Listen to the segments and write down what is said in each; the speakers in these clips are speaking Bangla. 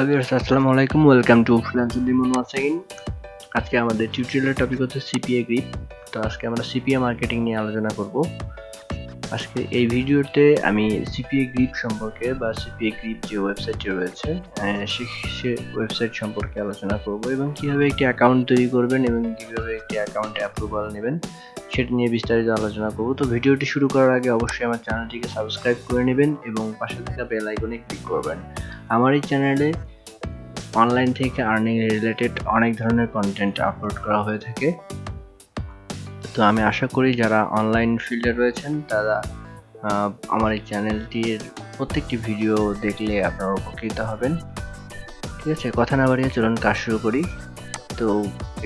হ্যালো ভিউয়ার্স আসসালামু আলাইকুম ওয়েলকাম টু ফ্রিল্যান্সার ডিমন ওয়ান্স অ্যাগেন আজকে আমাদের টিউটোরিয়ালের টপিক হচ্ছে সিপিএ গ্রিপ তো আজকে আমরা সিপিএ মার্কেটিং নিয়ে আলোচনা করব। আজকে এই ভিডিওতে আমি সিপিএ গ্রিপ সম্পর্কে বা সিপিএ গ্রিপ যে ওয়েবসাইটটি রয়েছে সে সে ওয়েবসাইট সম্পর্কে আলোচনা করব এবং কীভাবে একটি অ্যাকাউন্ট তৈরি করবেন এবং কীভাবে একটি অ্যাকাউন্টে অ্যাপ্রুভাল নেবেন, সেটা নিয়ে বিস্তারিত আলোচনা করব। তো ভিডিওটি শুরু করার আগে অবশ্যই আমার চ্যানেলটিকে সাবস্ক্রাইব করে নেবেন এবং পাশে থাকা বেল আইকনে ক্লিক করবেন। আমার এই চ্যানেলে অনলাইন থেকে আর্নিং রিলেটেড অনেক ধরনের কন্টেন্ট আপলোড করা হয়ে থাকে। তো আমি আশা করি যারা অনলাইন ফিল্ডে রয়েছেন, তারা আমার এই চ্যানেলটির প্রত্যেকটি ভিডিও দেখলে আপনারা উপকৃত হবেন। ঠিক আছে, কথা না বাড়িয়ে চলুন কাজ শুরু করি। তো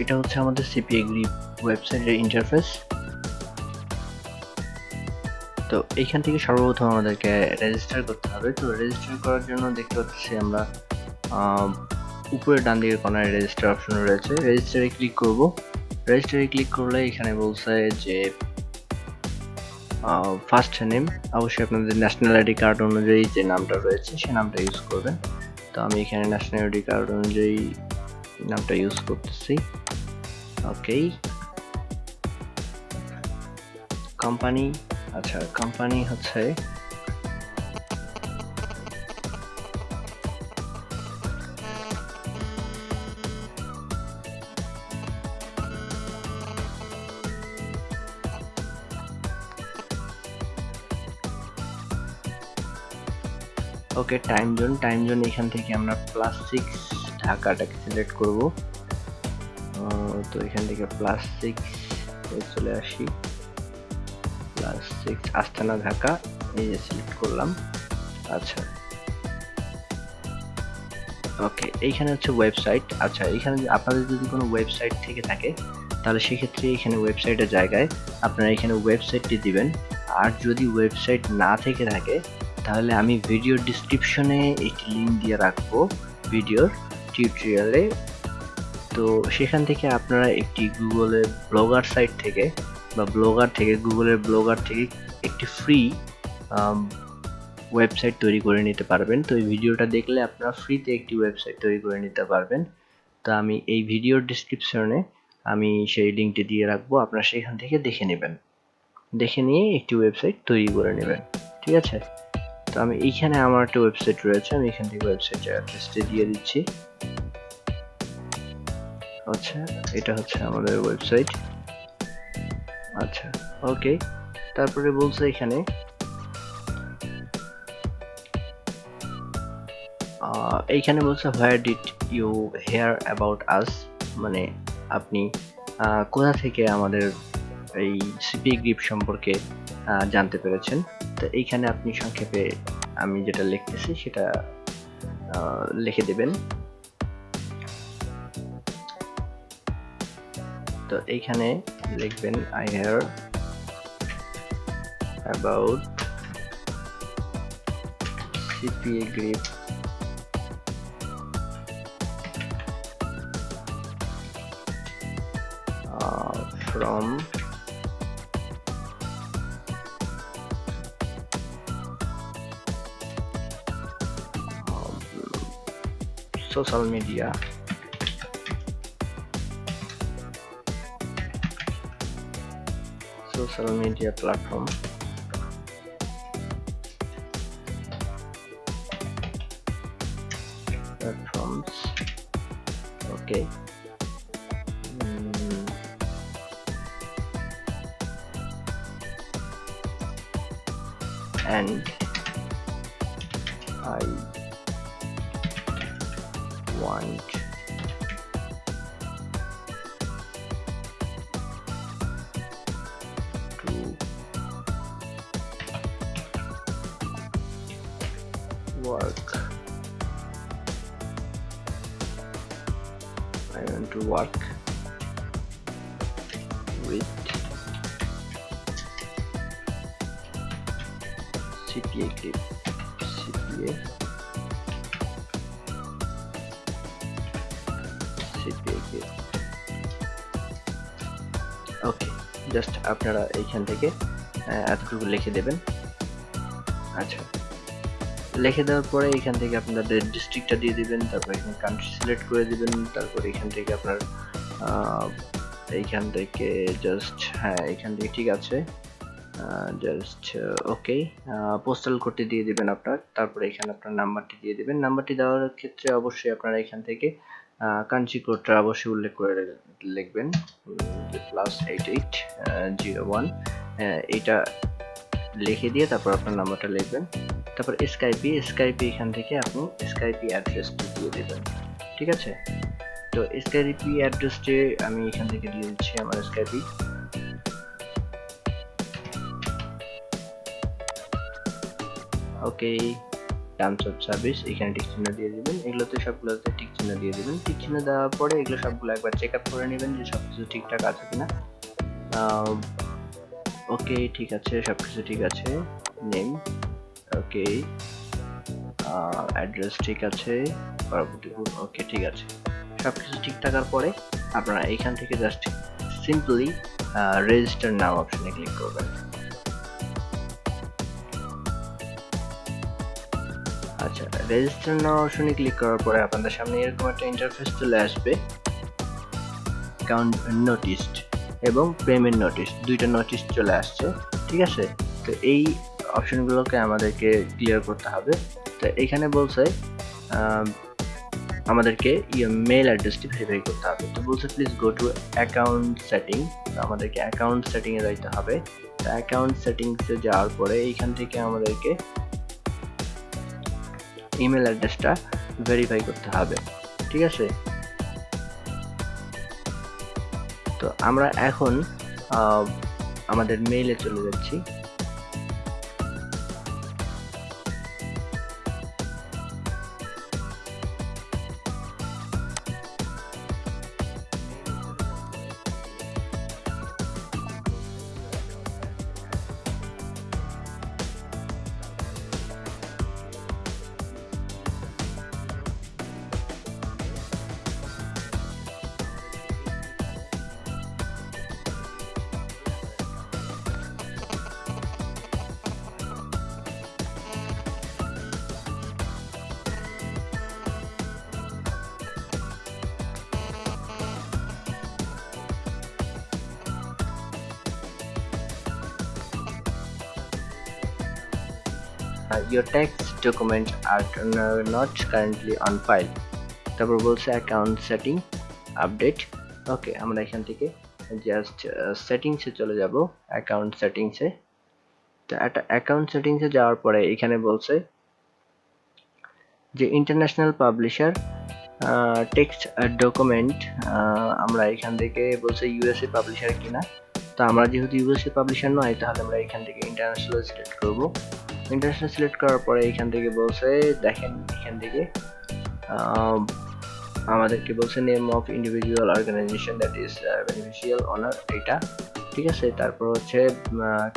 এটা হচ্ছে আমাদের সিপিএ গ্রিপ ওয়েবসাইটের ইন্টারফেস তো এইখান থেকে সর্বপ্রথম আমাদেরকে রেজিস্টার করতে হবে। তো রেজিস্টার করার জন্য দেখতে পাচ্ছি আমরা উপরে ডান দিকের কর্নারে রেজিস্টার অপশন রয়েছে। রেজিস্টারে ক্লিক করব। রেজিস্টারে ক্লিক করলে এখানে বলছে যে ফার্স্ট নেম অবশ্যই আপনাদের ন্যাশনাল আইডি কার্ড অনুযায়ী যে নামটা রয়েছে সে নামটা ইউজ করবেন। তো আমি এখানে ন্যাশনাল আইডি কার্ড অনুযায়ী নামটা ইউজ করতেছি। ওকে কোম্পানি আচ্ছা কোম্পানি হচ্ছে okay time zone time zone এখান থেকে আমরা প্লাস সিক্স ঢাকাটাকে সিলেক্ট করব। তো এখান থেকে প্লাস সিক্স চলে আসি। প্লাস সিক্স আস্তানা ঢাকা এই যে সিলেক্ট করলাম। আচ্ছা। ওকে এইখানে হচ্ছে ওয়েবসাইট আচ্ছা এখানে আপনাদের যদি কোনো ওয়েবসাইট থেকে থাকে, তাহলে সেক্ষেত্রে এখানে ওয়েবসাইটের জায়গায় আপনারা এখানে ওয়েবসাইটটি দিবেন। আর যদি ওয়েবসাইট না থেকে থাকে তাহলে আমি ভিডিও ডিসক্রিপশনে একটি লিঙ্ক দিয়ে রাখব ভিডিওর টিউটোরিয়ালে তো সেখান থেকে আপনারা একটি গুগলের ব্লগার সাইট থেকে বা ব্লগার থেকে গুগলের ব্লগার থেকে একটি ফ্রি ওয়েবসাইট তৈরি করে নিতে পারবেন। তো এই ভিডিওটা দেখলে আপনারা ফ্রিতে একটি ওয়েবসাইট তৈরি করে নিতে পারবেন। তো আমি এই ভিডিওর ডিসক্রিপশনে আমি সেই লিঙ্কটি দিয়ে রাখব, আপনারা সেখান থেকে দেখে নেবেন। দেখে নিয়ে একটি ওয়েবসাইট তৈরি করে নেবেন। ঠিক আছে? তো আমি এইখানে আমার একটা ওয়েবসাইট রয়েছে, আমি এখান থেকে ওয়েবসাইটের অ্যাড্রেসটি দিয়ে দিচ্ছি। আচ্ছা এটা হচ্ছে আমাদের ওয়েবসাইট আচ্ছা ওকে তারপরে বলছে এখানে এইখানে বলছে where did you hear about us মানে আপনি কোথা থেকে আমাদের এই সিপি গ্রিপ সম্পর্কে জানতে পেরেছেন? তো এইখানে আপনি সংক্ষেপে আমি যেটা লিখতেছি সেটা লিখে দেবেন। তো এইখানে লিখবেন I hear about CPA grip from social media. Social media platform. Platforms. Okay. Mm, and I one, okay just আপনারা এইখান থেকে এতটুকু লিখে দেবেন। আচ্ছা লিখে দেওয়ার পরে এখান থেকে আপনাদের ডিস্ট্রিক্টটা দিয়ে দিবেন, তারপর এখানে কান্ট্রি সিলেক্ট করে দিবেন, তারপর এখান থেকে আপনার এইখান থেকে জাস্ট হ্যাঁ এখান থেকে ঠিক আছে। জাস্ট ওকে পোস্টাল কোডটি দিয়ে দিবেন আপনার, তারপরে এখানে আপনার নাম্বারটি দিয়ে দিবেন। নাম্বারটি দেওয়ার ক্ষেত্রে অবশ্যই আপনারা এখান থেকে কান্ট্রি কোডটা অবশ্যই উল্লেখ করে লিখবেন। Plus eight eight zero one এটা লিখে দিয়ে তারপর আপনার নাম্বারটা লিখবেন। তারপর স্কাইপি স্কাইপি এখান থেকে আপনি স্কাইপি অ্যাড্রেসটি দিয়ে দেবেন। ঠিক আছে? তো স্কাইপি অ্যাড্রেসটি আমি এখান থেকে দিয়ে দিচ্ছি আমার Skype okay terms of service এখানে টিক চিহ্ন দিয়ে দিবেন। এগুলোতে সবগুলোতে টিক চিহ্ন দিয়ে দিবেন। টিক চিহ্ন দেওয়ার পরে এগুলো সবগুলো একবার চেক আপ করে নেবেন যে সব কিছু ঠিকঠাক আছে কিনা। ওকে ঠিক আছে সব কিছু ঠিক আছে। নেম ওকে অ্যাড্রেস ঠিক আছে, পরবর্তী ওকে ঠিক আছে। সব কিছু ঠিক থাকার পরে আপনারা এখান থেকে জাস্ট সিম্পলি রেজিস্টার নাও অপশনে ক্লিক করবেন। আচ্ছা রেজিস্টার নাও অপশনে ক্লিক করার পরে আপনাদের সামনে এরকম একটা ইন্টারফেস চলে আসবে। অ্যাকাউন্ট নোটিসড এবং পেমেন্ট নোটিশ দুইটা নোটিশ চলে আসছে, ঠিক আছে? তো এই অপশনগুলোকে আমাদেরকে ক্লিয়ার করতে হবে। তো এখানে বলছে আমাদেরকে মেল অ্যাড্রেসটি ভেরিফাই করতে হবে। তো বলছে please go to account setting আমাদেরকে অ্যাকাউন্ট সেটিংয়ে যাইতে হবে। তো অ্যাকাউন্ট সেটিংসে যাওয়ার পরে এইখান থেকে আমাদেরকে ইমেল অ্যাড্রেসটা ভেরিফাই করতে হবে ঠিক আছে? তো আমরা এখন আমাদের মেইলে চলে যাচ্ছি। Your text documents are n- not currently on file. তারপর বলছে অ্যাকাউন্ট সেটিং আপডেট ওকে আমরা এখান থেকে জাস্ট সেটিংসে চলে যাব অ্যাকাউন্ট সেটিংসে তো একটা অ্যাকাউন্ট সেটিংসে যাওয়ার পরে এখানে বলছে যে ইন্টারন্যাশনাল পাবলিশার টেক্সট ডকুমেন্ট আমরা এখান থেকে বলছে ইউএসএ পাবলিশার কিনা। তো আমরা যেহেতু ইউএসএ পাবলিশার নয়, তাহলে আমরা এখান থেকে ইন্টারন্যাশনাল সিলেক্ট করব। ইন্টারন্যাশনাল সিলেক্ট করার পরে এখান থেকে বলছে, দেখেন এখান থেকে আমাদেরকে বলছে name of individual organization that is beneficial owner এটা, ঠিক আছে? তারপর হচ্ছে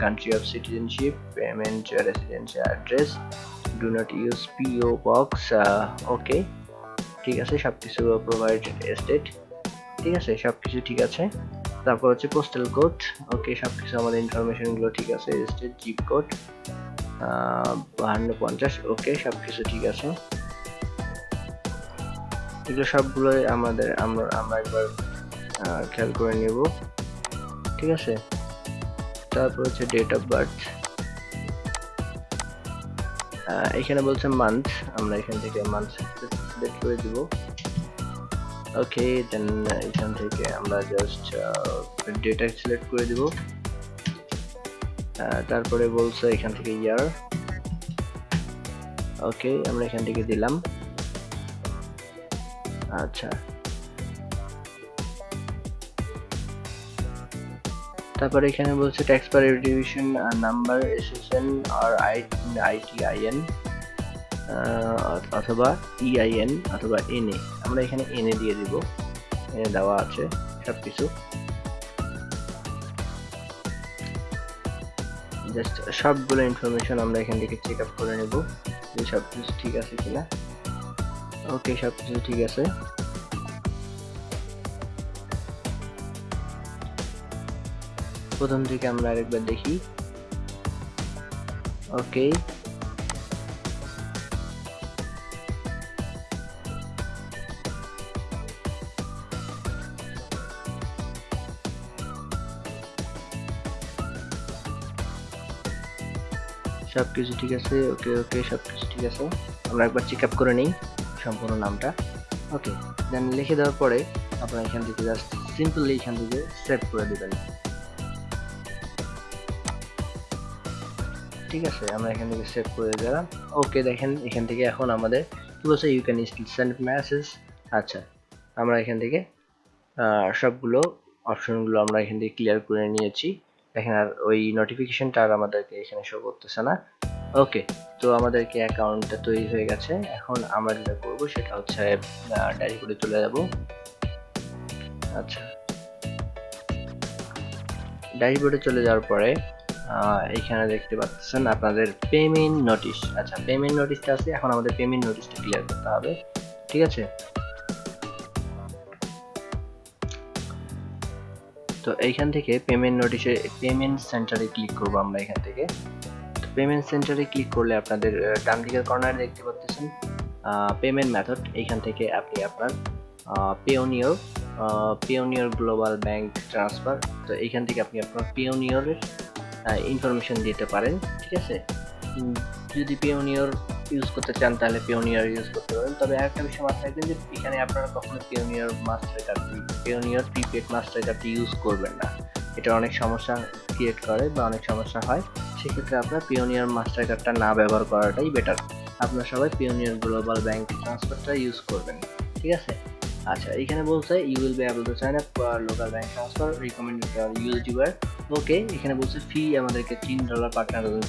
country of citizenship payment residential address do not use PO box okay ঠিক আছে? সব কিছু প্রোভাইড এস্টেট ঠিক আছে? সব কিছু ঠিক আছে? তারপর হচ্ছে পোস্টাল কোড ওকে সব কিছু আমাদের ইনফরমেশনগুলো ঠিক আছে স্টেট জিপ কোড বাহান্ন পঞ্চাশ, ওকে সব কিছু ঠিক আছে। এগুলো সবগুলোই আমাদের, আমরা আমরা একবার খেয়াল করে নেব। ঠিক আছে? তারপর হচ্ছে ডেট অফ বার্থ এখানে বলছে মান্থ আমরা এখান থেকে মান্থ সিলেক্ট করে দিব। ওকে দেন এখান থেকে আমরা জাস্ট ডেটা সিলেক্ট করে দিব। তারপরে বলছে এখান থেকে ইয়ার। ওকে আমরা এখান থেকে দিলাম। আচ্ছা। তারপরে এখানে বলছে tax per division number SSN আর আই আইটিআইএন অথবা ইআইএন অথবা এনএ আমরা এখানে এনএ দিয়ে দিব। এনে দেওয়া আছে সব কিছু জাস্ট সবগুলো ইনফরমেশন আমরা এখান থেকে চেক আপ করে নেব যে সব কিছু ঠিক আছে কিনা। ওকে সব কিছু ঠিক আছে। প্রথম থেকে আমরা আরেকবার দেখি। ওকে সব কিছু ঠিক আছে, ওকে ওকে সব কিছু ঠিক আছে। আমরা একবার চেক আপ করে নিই সম্পূর্ণ নামটা। ওকে দেন লিখে দেওয়ার পরে আপনারা এখান থেকে জাস্ট সিম্পলি এখান থেকে সেভ করে দেবেন। ঠিক আছে, আমরা এখান থেকে সেভ করে দিলাম। ওকে দেখেন এখান থেকে এখন আমাদের বলছে? You can still send message আচ্ছা আমরা এখান থেকে সবগুলো অপশনগুলো আমরা এখান থেকে ক্লিয়ার করে নিয়েছি। দেখেন আর ওই নোটিফিকেশনটা আর আমাদেরকে এখানে শো করতেছে না। ওকে তো আমাদেরকে অ্যাকাউন্টটা তৈরি হয়ে গেছে। এখন আমরা যেটা করব সেটা হচ্ছে ডায়েরি করে চলে যাব। আচ্ছা। ড্যাশবোর্ডে চলে যাওয়ার পরে এখানে দেখতে পাচ্ছেন আপনাদের পেমেন্ট নোটিশ আচ্ছা পেমেন্ট নোটিশটা আছে। এখন আমাদের পেমেন্ট নোটিশটা ক্লিয়ার করতে হবে। ঠিক আছে? তো এইখান থেকে পেমেন্ট নোটিশে পেমেন্ট সেন্টারে ক্লিক করব আমরা এখান থেকে। তো পেমেন্ট সেন্টারে ক্লিক করলে আপনাদের ডান দিকের কর্নারে দেখতে পাচ্ছেন পেমেন্ট মেথড এইখান থেকে আপনি আপনার Payoneer Payoneer global bank transfer তো এইখান থেকে আপনি আপনার পেওনিয়রের ইনফরমেশন দিতে পারেন, ঠিক আছে? যদি পেওনিয়র ইউজ করতে চান, তাহলে পেওনিয়র ইউজ করতে পারেন। তবে আরেকটা বিষয় মাথায় রাখবেন যে, এখানে আপনারা কখনো পেওনিয়র মাস্টার কার্ডটি পেওনিয়র প্রিপেড মাস্টার কার্ডটি ইউজ করবেন না। এটা অনেক সমস্যা ক্রিয়েট করে বা অনেক সমস্যা হয়। সেক্ষেত্রে আপনার পিওনিয়ার মাস্টার কার্ডটা না ব্যবহার করাটাই বেটার আপনার সবাই পিওনিয়ার গ্লোবাল ব্যাংক ট্রান্সফারটা ইউজ করবেন। ঠিক আছে? আচ্ছা এখানে বলছে you will be able to sign up local bank transfer recommended ইউজিভার okay এখানে বলছে ফি আমাদেরকে তিন ডলার পার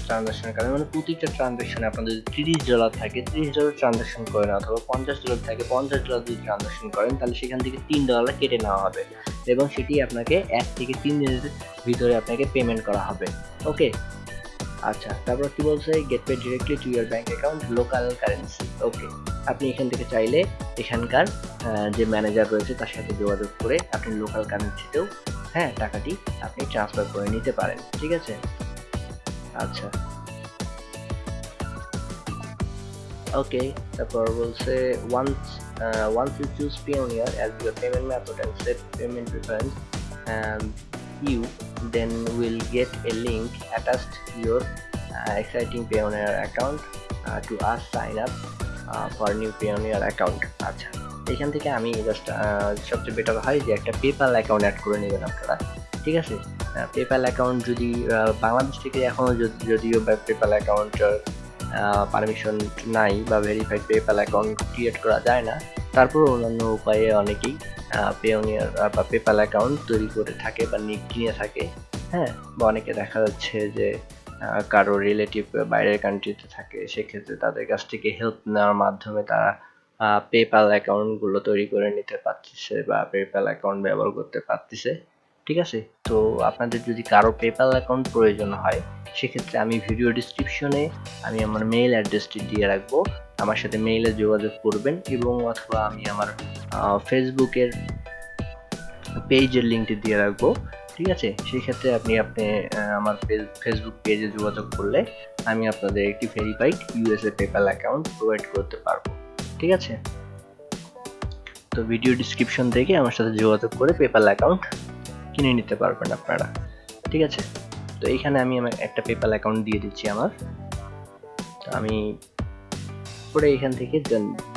ট্রানজাকশনের কারণে মানে প্রতিটা ট্রানজাকশনে আপনাদের যদি তিরিশ ডলার থাকে, তিরিশ ডলার ট্রানজাকশন করেন অথবা পঞ্চাশ ডলার থাকে, পঞ্চাশ ডলার যদি ট্রানজাকশন করেন, তাহলে সেখান থেকে তিন ডলার কেটে নেওয়া হবে এবং সেটি আপনাকে এক থেকে তিন দিনের ভিতরে আপনাকে পেমেন্ট করা হবে। ওকে আচ্ছা তারপর কি বলছে? Get pay directly to your bank account local currency okay আপনি এখান থেকে চাইলে এখানকার যে ম্যানেজার রয়েছে তার সাথে যোগাযোগ করে আপনি লোকাল কারেন্সিতেও হ্যাঁ টাকাটি আপনি ট্রান্সফার করে নিতে পারেন, ঠিক আছে? আচ্ছা। ওকে তারপর বলছে once once you choose Payoneer as your payment method and set payment preference you then will get a link attached to your uh, exciting Payoneer account uh, to us sign up uh, for new Payoneer account. আচ্ছা এখান থেকে আমি জাস্ট সবচেয়ে বেটার হয় যে একটা পেপাল অ্যাকাউন্ট অ্যাড করে নেবেন আপনারা ঠিক আছে? পেপাল অ্যাকাউন্ট যদি বাংলাদেশ থেকে এখনও যদিও পেপাল অ্যাকাউন্টের পারমিশন নাই বা ভেরিফাইড পেপাল অ্যাকাউন্ট ক্রিয়েট করা যায় না তারপর অন্যান্য উপায়ে অনেকেই পেওনিয়ার বা পেপাল অ্যাকাউন্ট তৈরি করে থাকে বা নি- কিনে থাকে হ্যাঁ? বা অনেকে দেখা যাচ্ছে যে কারও রিলেটিভ বাইরের কান্ট্রিতে থাকে, সেক্ষেত্রে তাদের কাছ থেকে হেল্প নেওয়ার মাধ্যমে তারা পেপাল অ্যাকাউন্টগুলো তৈরি করে নিতে পারতেছে বা পেপাল অ্যাকাউন্ট ব্যবহার করতে পারতেছে, ঠিক আছে? তো আপনাদের যদি কারও পেপাল অ্যাকাউন্ট প্রয়োজন হয়, সেক্ষেত্রে আমি ভিডিও ডিসক্রিপশনে আমি আমার মেইল অ্যাড্রেসটি দিয়ে রাখব। আমার সাথে মেইলে যোগাযোগ করবেন এবং অথবা আমি আমার ফেসবুকের পেজের লিঙ্কটি দিয়ে রাখব। ঠিক আছে? সেই ক্ষেত্রে আপনি আপনি আমার ফেসবুক পেজে যোগাযোগ করলে আমি আপনাদের একটি verified USA PayPal account provide করতে পারব। ঠিক আছে? তো ভিডিও ডিসক্রিপশন থেকে আমার সাথে যোগাযোগ করে পেপ্যাল অ্যাকাউন্ট কিনে নিতে পারবেন আপনারা। ঠিক আছে? তো এইখানে আমি আমার একটা পেপ্যাল অ্যাকাউন্ট দিয়ে দিচ্ছি আমার। আমি পরে এখান থেকে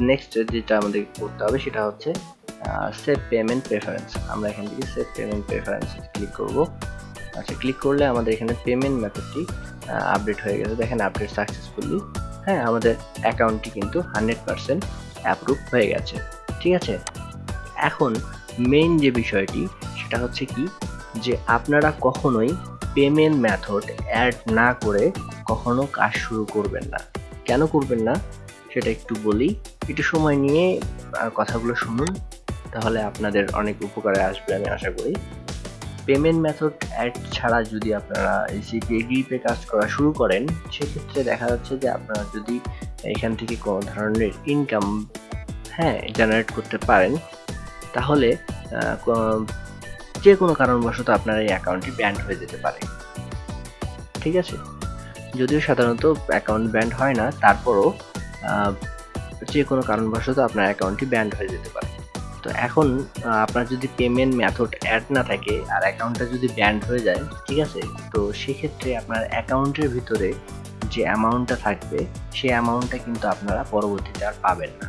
নেক্সট যেটা আমাদের করতে হবে সেটা হচ্ছে সেভ পেমেন্ট প্রেফারেন্স আমরা এখান থেকে সেভ পেমেন্ট প্রেফারেন্স ক্লিক করব। আচ্ছা ক্লিক করলে আমাদের এখানে পেমেন্ট মেথডটি আপডেট হয়ে গেছে। দেখেন আপডেট সাকসেসফুলি হ্যাঁ আমাদের অ্যাকাউন্টটি কিন্তু হান্ড্রেড পার্সেন্ট অ্যাপ্রুভ হয়ে গেছে। ঠিক আছে? এখন মেইন যে বিষয়টি, সেটা হচ্ছে কি? যে আপনারা কখনোই পেমেন্ট মেথড অ্যাড না করে কখনো কাজ শুরু করবেন না। কেন করবেন না? সেটা একটু বলি, একটু সময় নিয়ে কথাগুলো শুনুন, তাহলে আপনাদের অনেক উপকারে আসবে আমি আশা করি। পেমেন্ট মেথড অ্যাড ছাড়া যদি আপনারা এই সিপিএ গ্রিপে কাজ করা শুরু করেন, সেক্ষেত্রে দেখা যাচ্ছে যে আপনারা যদি এখান থেকে কোনো ধরনের ইনকাম হ্যাঁ জেনারেট করতে পারেন, তাহলে যে কোনো কারণবশত আপনার এই অ্যাকাউন্টটি ব্যান্ড হয়ে যেতে পারে। ঠিক আছে? যদিও সাধারণত অ্যাকাউন্ট ব্যান্ড হয় না, তারপরও যে কোনো কারণবশত আপনার অ্যাকাউন্টটি ব্যান্ড হয়ে যেতে পারে। তো এখন আপনার যদি পেমেন্ট মেথড অ্যাড না থাকে আর অ্যাকাউন্টটা যদি ব্যান্ড হয়ে যায়, ঠিক আছে? তো সেক্ষেত্রে আপনার অ্যাকাউন্টের ভিতরে যে অ্যামাউন্টটা থাকবে, সেই অ্যামাউন্টটা কিন্তু আপনারা পরবর্তীতে আর পাবেন না।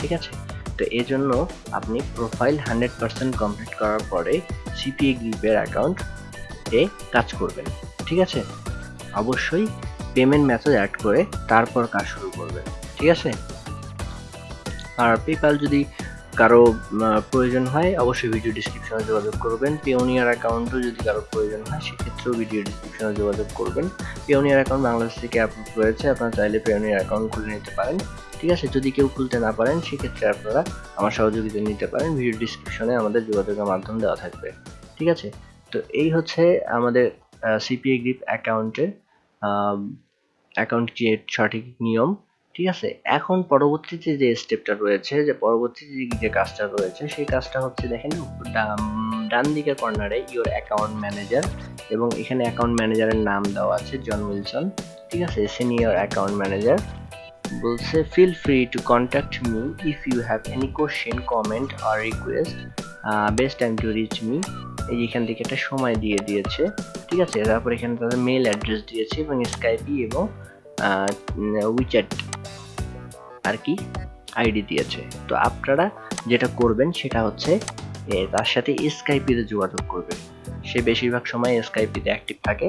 ঠিক আছে? তো এই জন্য আপনি প্রোফাইল হান্ড্রেড পার্সেন্ট কমপ্লিট করার পরে সিপিএ গ্রিপের অ্যাকাউন্ট এ কাজ করবেন। ঠিক আছে? অবশ্যই পেমেন্ট মেথড অ্যাড করে তারপর কাজ শুরু করবেন। ঠিক আছে? আর পেপ্যাল যদি কারও প্রয়োজন হয়, অবশ্যই ভিডিও ডিসক্রিপশনে যোগাযোগ করবেন। পিওনিয়ার অ্যাকাউন্টও যদি কারও প্রয়োজন হয়, সেক্ষেত্রেও ভিডিও ডিসক্রিপশনে যোগাযোগ করবেন। পিওনিয়ার অ্যাকাউন্ট বাংলাদেশ থেকে অ্যাপ্রুভ রয়েছে আপনারা চাইলে পিওনিয়ার অ্যাকাউন্ট খুলে নিতে পারেন। ঠিক আছে? যদি কেউ খুলতে না পারেন, সেক্ষেত্রে আপনারা আমার সহযোগিতা নিতে পারেন। ভিডিও ডিসক্রিপশনে আমাদের যোগাযোগের মাধ্যম দেওয়া থাকবে। ঠিক আছে? তো এই হচ্ছে আমাদের সিপিএ গ্রিপ অ্যাকাউন্টের অ্যাকাউন্ট ক্রিয়েট সঠিক নিয়ম। ঠিক আছে? এখন পরবর্তীতে যে স্টেপটা রয়েছে, যে পরবর্তীতে যে কাজটা রয়েছে, সেই কাজটা হচ্ছে দেখেন, ডান দিকের কর্নারে ইওর অ্যাকাউন্ট ম্যানেজার এবং এখানে অ্যাকাউন্ট ম্যানেজারের নাম দেওয়া আছে জন উইলসন ঠিক আছে? সিনিয়র অ্যাকাউন্ট ম্যানেজার বলছে feel free to contact me if you have any question comment R request best time to reach me এই এখান থেকে একটা সময় দিয়ে দিয়েছে, ঠিক আছে? তারপর এখানে তাদের মেল অ্যাড্রেস দিয়েছে এবং স্কাইপি এবং উইচ্যাট আর কি আইডি দিয়েছে। তো আপনারা যেটা করবেন সেটা হচ্ছে তার সাথে স্কাইপিতে যোগাযোগ করবেন। সে বেশিরভাগ সময় স্কাইপিতে অ্যাক্টিভ থাকে,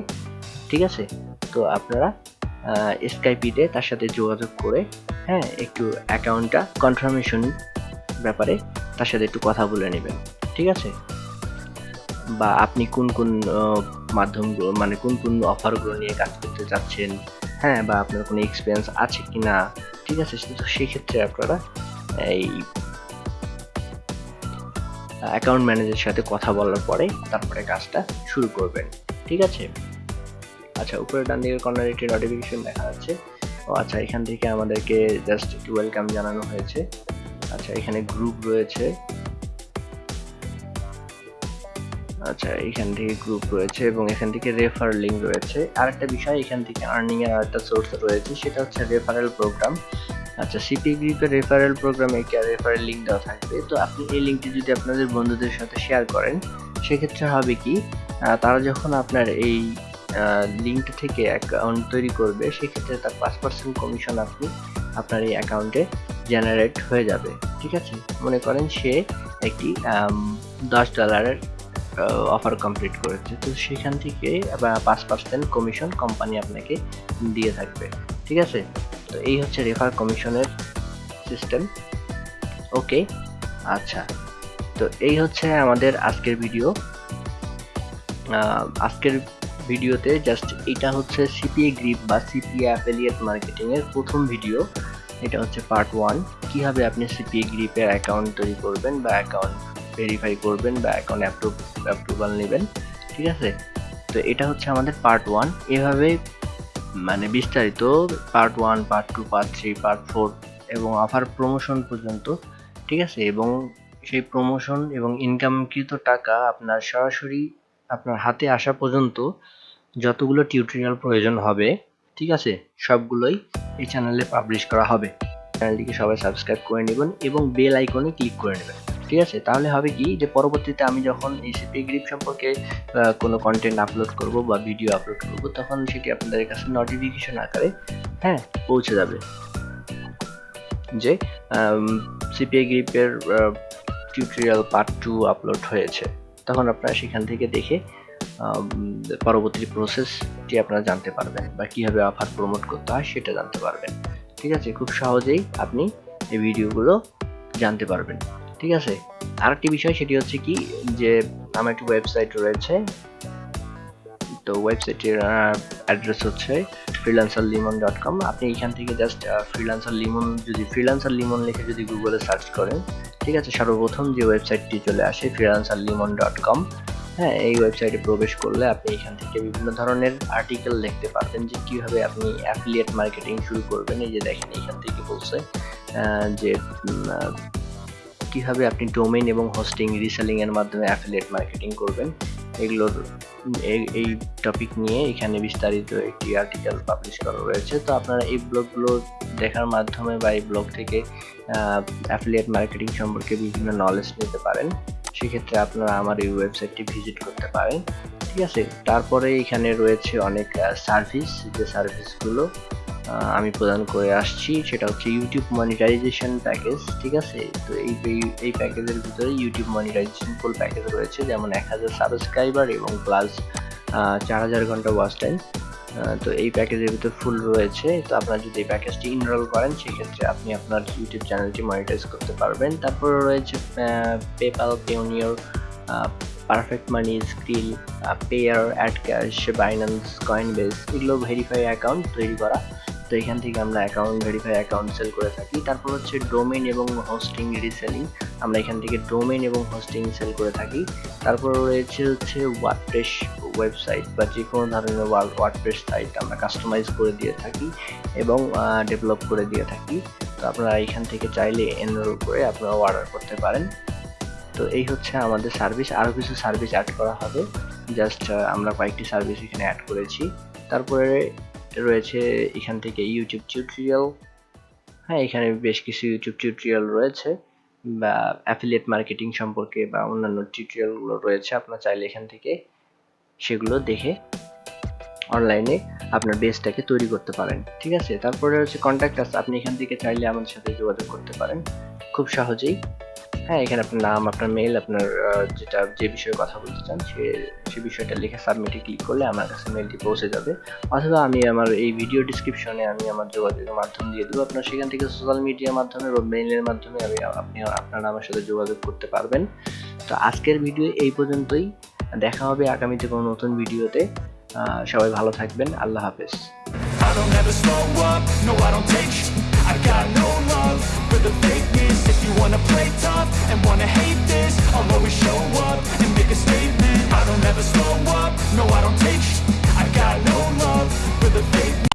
ঠিক আছে? তো আপনারা স্কাইপিতে তার সাথে যোগাযোগ করে হ্যাঁ একটু অ্যাকাউন্টটা কনফার্মেশন ব্যাপারে তার সাথে একটু কথা বলে নেবেন, ঠিক আছে? বা আপনি কোন কোন মাধ্যমগুলো মানে কোন কোন অফারগুলো নিয়ে কাজ করতে চাচ্ছেন হ্যাঁ বা আপনার কোনো এক্সপিরিয়েন্স আছে কি না ঠিক আছে? কিন্তু সেক্ষেত্রে আপনারা এই অ্যাকাউন্ট ম্যানেজারের সাথে কথা বলার পরে তারপরে কাজটা শুরু করবেন। ঠিক আছে? আচ্ছা উপরে ডান দিকের কর্নার একটি নোটিফিকেশন দেখা যাচ্ছে। ও আচ্ছা এখান থেকে আমাদেরকে জাস্ট একটু ওয়েলকাম জানানো হয়েছে। আচ্ছা এখানে গ্রুপ রয়েছে। আচ্ছা এখান থেকে গ্রুপ রয়েছে এবং এখান থেকে রেফার লিঙ্ক রয়েছে। আরেকটা বিষয়, এখান থেকে আর্নিং এর আরেকটা সোর্স রয়েছে, সেটা হচ্ছে রেফারেল প্রোগ্রাম আচ্ছা সিপি গ্রুপের রেফারেল প্রোগ্রামে কি রেফারেল লিঙ্ক দেওয়া থাকবে? তো আপনি এই লিঙ্কটি যদি আপনাদের বন্ধুদের সাথে শেয়ার করেন, সেক্ষেত্রে হবে কি তারা যখন আপনার এই লিঙ্ক থেকে অ্যাকাউন্ট তৈরি করবে, সেক্ষেত্রে তার পাঁচ পার্সেন্ট কমিশন আপনি আপনার এই অ্যাকাউন্টে জেনারেট হয়ে যাবে। ঠিক আছে? মনে করেন সে একটি দশ ডলারের অফার কমপ্লিট করেছে। তো সেখান থেকে পাঁচ পার্সেন্ট কমিশন কোম্পানি আপনাকে দিয়ে থাকবে। ঠিক আছে? তো এই হচ্ছে রেফার কমিশনের সিস্টেম ওকে আচ্ছা। তো এই হচ্ছে আমাদের আজকের ভিডিও আজকের ভিডিওতে জাস্ট এটা হচ্ছে সিপিএ গ্রিপ বা সিপিএ অ্যাফিলিয়েট মার্কেটিং এর প্রথম ভিডিও এটা হচ্ছে পার্ট ওয়ান কীভাবে আপনি সিপিএ গ্রিপের অ্যাকাউন্ট তৈরি করবেন বা অ্যাকাউন্ট ভেরিফাই করবেন বা অ্যাকাউন্ট অ্যাপ্রুভ অ্যাপ্রুভাল নেবেন, ঠিক আছে? তো এটা হচ্ছে আমাদের পার্ট ওয়ান এভাবে মানে বিস্তারিত part one part two part three part four এবং অফার প্রমোশন পর্যন্ত, ঠিক আছে? এবং সেই প্রমোশন এবং ইনকামকৃত টাকা আপনার সরাসরি আপনার হাতে আসা পর্যন্ত যতগুলো টিউটোরিয়াল প্রয়োজন হবে, ঠিক আছে? সবগুলোই এই চ্যানেলে পাবলিশ করা হবে। চ্যানেলটিকে সবাই সাবস্ক্রাইব করে নেবেন এবং বেল আইকনে ক্লিক করে নেবেন। ঠিক আছে? তাহলে হবে কি যে, পরবর্তীতে আমি যখন এই সিপি গ্রিপ সম্পর্কে কোনো কন্টেন্ট আপলোড করব বা ভিডিও আপলোড করব, তখন সেটি আপনাদের কাছে নোটিফিকেশন আকারে হ্যাঁ পৌঁছে যাবে। যে সিপিআই গ্রিপের টিউটোরিয়াল পার্ট টু আপলোড হয়েছে। তখন আপনারা সেখান থেকে দেখে পরবর্তী প্রসেসটি আপনারা জানতে পারবেন বা কীভাবে অফার প্রমোট করতে হয় সেটা জানতে পারবেন। ঠিক আছে? খুব সহজেই আপনি এই ভিডিওগুলো জানতে পারবেন। ঠিক আছে? আরেকটি বিষয় সেটি হচ্ছে কি যে আমার একটি ওয়েবসাইট রয়েছে। তো ওয়েবসাইটের অ্যাড্রেস হচ্ছে ফ্রিলান্সার লিমন ডট কম আপনি এখান থেকে জাস্ট ফ্রিলান্সার লিমন যদি ফ্রিলান্সার লিমন লিখে যদি গুগলে সার্চ করেন, ঠিক আছে? সর্বপ্রথম যে ওয়েবসাইটটি চলে আসে ফ্রিলান্সার লিমন ডট কম হ্যাঁ এই ওয়েবসাইটে প্রবেশ করলে আপনি এখান থেকে বিভিন্ন ধরনের আর্টিকেল দেখতে পারবেন যে কীভাবে আপনি অ্যাফিলিয়েট মার্কেটিং শুরু করবেন। এই যে দেখেন, এখান থেকে বলছে যে কীভাবে আপনি ডোমেইন এবং হোস্টিং রিসেলিং এর মাধ্যমে অ্যাফিলিয়েট মার্কেটিং করবেন, এগুলোর, এই টপিক নিয়ে এখানে বিস্তারিত একটি আর্টিকেল পাবলিশ করা রয়েছে। তো আপনারা এই ব্লগগুলো দেখার মাধ্যমে বা এই ব্লগ থেকে অ্যাফিলিয়েট মার্কেটিং সম্পর্কে বিভিন্ন নলেজ নিতে পারেন। সেক্ষেত্রে আপনারা আমার এই ওয়েবসাইটটি ভিজিট করতে পারেন। ঠিক আছে? তারপরে এখানে রয়েছে অনেক সার্ভিস যে সার্ভিসগুলো আমি প্রদান করে আসছি। সেটা হচ্ছে ইউটিউব মনিটাইজেশন প্যাকেজ ঠিক আছে? তো এই এই প্যাকেজের ভিতরে ইউটিউব মনিটাইজেশন ফুল প্যাকেজ রয়েছে, যেমন এক হাজার সাবস্ক্রাইবার এবং প্লাস চার হাজার ঘণ্টা ওয়াচ টাইম তো এই প্যাকেজের ভিতর ফুল রয়েছে। তো আপনারা যদি এই প্যাকেজটি ইনরোল করেন, সেক্ষেত্রে আপনি আপনার ইউটিউব চ্যানেলটি মনিটাইজ করতে পারবেন। তারপরে রয়েছে PayPal Payoneer Perfect Money Skrill Payeer AdvCash Binance Coinbase এগুলো ভেরিফাই অ্যাকাউন্ট তৈরি করা। তো এখান থেকে আমরা অ্যাকাউন্ট ভেরিফাই অ্যাকাউন্ট সেল করে থাকি। তারপর হচ্ছে ডোমেন এবং হোস্টিং রিসেলিং আমরা এখান থেকে ডোমেন এবং হোস্টিং সেল করে থাকি। তারপর রয়েছে হচ্ছে ওয়ার্ডপ্রেস ওয়েবসাইট বা যে কোনো ধরনের ওয়ার্ডপ্রেস সাইট আমরা কাস্টমাইজ করে দিয়ে থাকি এবং ডেভেলপ করে দিয়ে থাকি। তো আপনারা এখান থেকে চাইলে এনরোল করে আপনারা অর্ডার করতে পারেন। তো এই হচ্ছে আমাদের সার্ভিস আরও কিছু সার্ভিস অ্যাড করা হবে। জাস্ট আমরা কয়েকটি সার্ভিস এখানে অ্যাড করেছি। তারপরে রয়েছে এখান থেকে ইউটিউব টিউটোরিয়াল হ্যাঁ এখানে বেশ কিছু ইউটিউব টিউটোরিয়াল রয়েছে বা অ্যাফিলিয়েট মার্কেটিং সম্পর্কে বা অন্যান্য টিউটোরিয়ালগুলো রয়েছে। আপনার চাইলে এখান থেকে সেগুলো দেখে অনলাইনে আপনার বেসটাকে তৈরি করতে পারেন। ঠিক আছে? তারপরে হচ্ছে কন্ট্যাক্ট আপনি এখান থেকে চাইলে আমাদের সাথে যোগাযোগ করতে পারেন। খুব সহজেই হ্যাঁ এখানে আপনার নাম আপনার মেল আপনার যেটা যে বিষয়ে কথা বলতে চান সে সে বিষয়টা লিখে সাবমিটে ক্লিক করলে আমার কাছে মেলটি পৌঁছে যাবে। অথবা আমি আমার এই ভিডিও ডিসক্রিপশনে আমি আমার যোগাযোগের মাধ্যম দিয়ে দেবো। আপনার সেখান থেকে সোশ্যাল মিডিয়ার মাধ্যমে বা মেইলের মাধ্যমে আমি আপনি আপনারা আমার সাথে যোগাযোগ করতে পারবেন। তো আজকের ভিডিও এই পর্যন্তই। দেখা হবে আগামীতে কোনো নতুন ভিডিওতে সবাই ভালো থাকবেন। আল্লাহ হাফেজ। I don't ever slow up, no I don't take I got no love for the You wanna play tough and wanna hate this I'll always show up and make a statement. I don't ever slow up, no I don't take sh** I got no love for the fake